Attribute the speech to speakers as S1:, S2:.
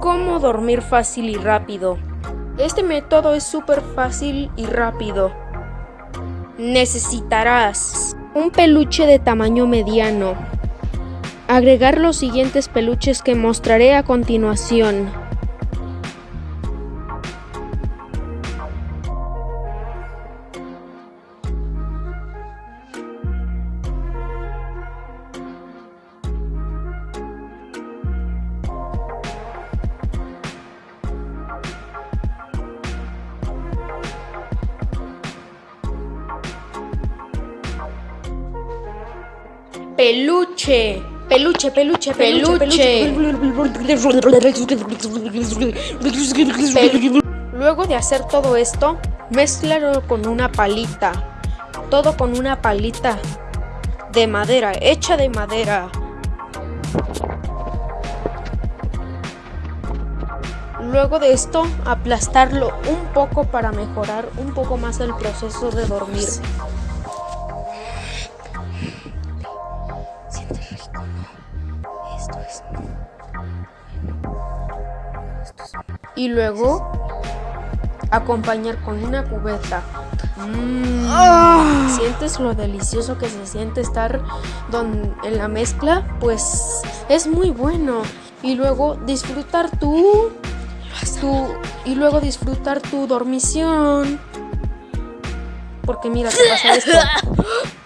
S1: cómo dormir fácil y rápido. Este método es súper fácil y rápido. Necesitarás un peluche de tamaño mediano. Agregar los siguientes peluches que mostraré a continuación. Peluche. Peluche, peluche, peluche. Luego de hacer todo esto, mezclalo con una palita. Todo con una palita de madera, hecha de madera. Luego de esto, aplastarlo un poco para mejorar un poco más el proceso de dormir. Y luego acompañar con una cubeta. Mm, ¿Sientes lo delicioso que se siente estar en la mezcla? Pues es muy bueno. Y luego disfrutar tu, tu y luego disfrutar tu dormición. Porque mira, te pasa esto.